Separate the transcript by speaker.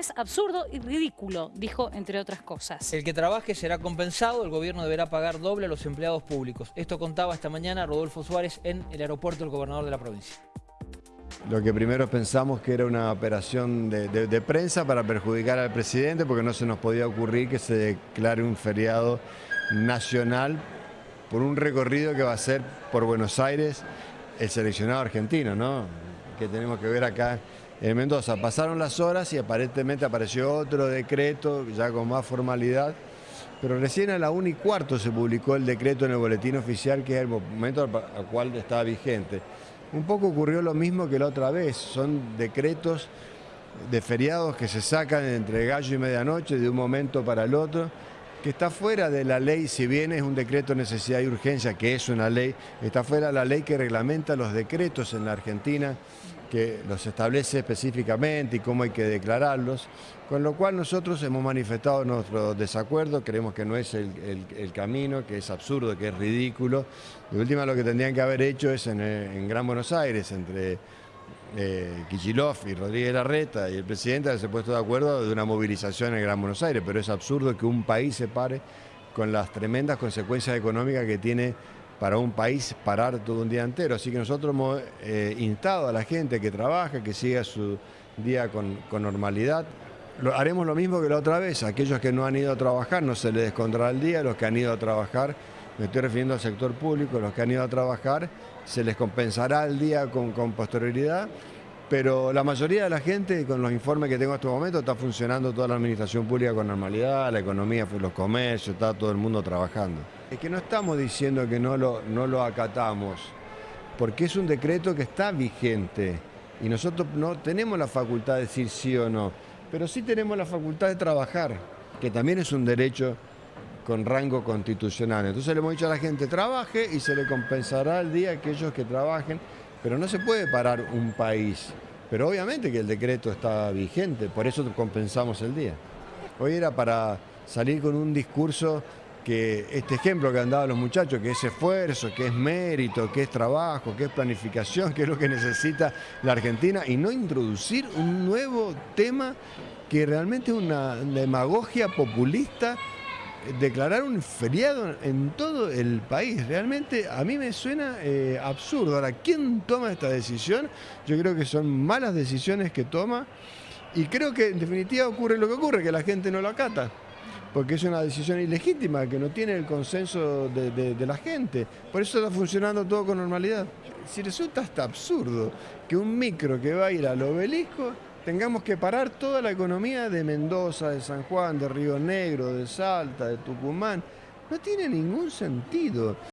Speaker 1: es absurdo y ridículo, dijo entre otras cosas.
Speaker 2: El que trabaje será compensado, el gobierno deberá pagar doble a los empleados públicos. Esto contaba esta mañana Rodolfo Suárez en el aeropuerto del gobernador de la provincia.
Speaker 3: Lo que primero pensamos que era una operación de, de, de, prensa para perjudicar al presidente porque no se nos podía ocurrir que se declare un feriado nacional por un recorrido que va a ser por Buenos Aires el seleccionado argentino, ¿no? que tenemos que ver acá en Mendoza. Pasaron las horas y aparentemente apareció otro decreto ya con más formalidad, pero recién a la 1 y cuarto se publicó el decreto en el boletín oficial que es el momento al cual estaba vigente. Un poco ocurrió lo mismo que la otra vez, son decretos de feriados que se sacan entre gallo y medianoche de un momento para el otro, que está fuera de la ley, si bien es un decreto de necesidad y urgencia, que es una ley, está fuera de la ley que reglamenta los decretos en la Argentina, que los establece específicamente y cómo hay que declararlos, con lo cual nosotros hemos manifestado nuestro desacuerdo, creemos que no es el, el, camino, que es absurdo, que es ridículo. De última lo que tendrían que haber hecho es en, Gran Buenos Aires, entre eh, y Rodríguez Larreta y el presidente haberse puesto de acuerdo de una movilización en Gran Buenos Aires, pero es absurdo que un país se pare con las tremendas consecuencias económicas que tiene para un país parar todo un día entero. Así que nosotros hemos eh, instado a la gente que trabaja, que siga su día con, normalidad. Lo, haremos lo mismo que la otra vez. Aquellos que no han ido a trabajar no se les descontará el día, los que han ido a trabajar, me estoy refiriendo al sector público, los que han ido a trabajar se les compensará el día con, con posterioridad pero la mayoría de la gente, con los informes que tengo en este momento, está funcionando toda la administración pública con normalidad, la economía, los comercios, está todo el mundo trabajando. Es que no estamos diciendo que no lo, no lo acatamos, porque es un decreto que está vigente y nosotros no tenemos la facultad de decir sí o no, pero sí tenemos la facultad de trabajar, que también es un derecho con rango constitucional. Entonces le hemos dicho a la gente, trabaje y se le compensará el día a aquellos que trabajen pero no se puede parar un país. Pero obviamente que el decreto está vigente, por eso compensamos el día. Hoy era para salir con un discurso que este ejemplo que han dado los muchachos, que es esfuerzo, que es mérito, que es trabajo, que es planificación, que es lo que necesita la Argentina, y no introducir un nuevo tema que realmente es una demagogia populista declarar un feriado en todo el país. Realmente a mí me suena eh, absurdo. Ahora, ¿quién toma esta decisión? Yo creo que son malas decisiones que toma y creo que en definitiva ocurre lo que ocurre, que la gente no lo acata. Porque es una decisión ilegítima, que no tiene el consenso de, de, de la gente. Por eso está funcionando todo con normalidad. Si resulta hasta absurdo que un micro que va a ir al obelisco tengamos que parar toda la economía de Mendoza, de San Juan, de Río Negro, de Salta, de Tucumán. No tiene ningún sentido.